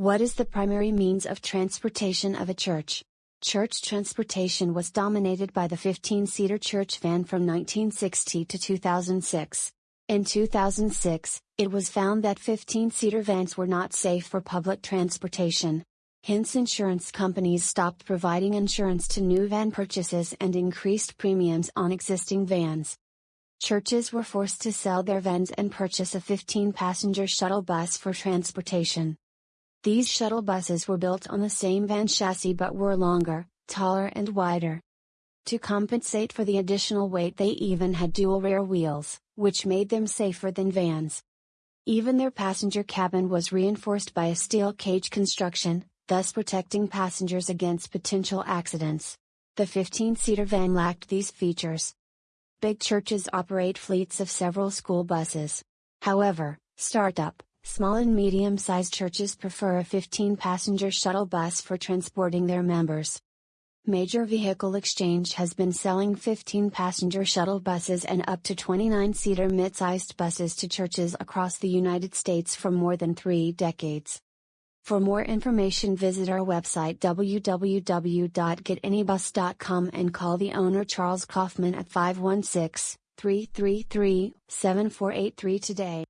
What is the primary means of transportation of a church? Church transportation was dominated by the 15 seater church van from 1960 to 2006. In 2006, it was found that 15 seater vans were not safe for public transportation. Hence, insurance companies stopped providing insurance to new van purchases and increased premiums on existing vans. Churches were forced to sell their vans and purchase a 15 passenger shuttle bus for transportation. These shuttle buses were built on the same van chassis but were longer, taller, and wider. To compensate for the additional weight, they even had dual rear wheels, which made them safer than vans. Even their passenger cabin was reinforced by a steel cage construction, thus protecting passengers against potential accidents. The 15 seater van lacked these features. Big churches operate fleets of several school buses. However, startup, Small and medium sized churches prefer a 15 passenger shuttle bus for transporting their members. Major Vehicle Exchange has been selling 15 passenger shuttle buses and up to 29 seater mid sized buses to churches across the United States for more than three decades. For more information, visit our website www.getanybus.com and call the owner Charles Kaufman at 516 333 7483 today.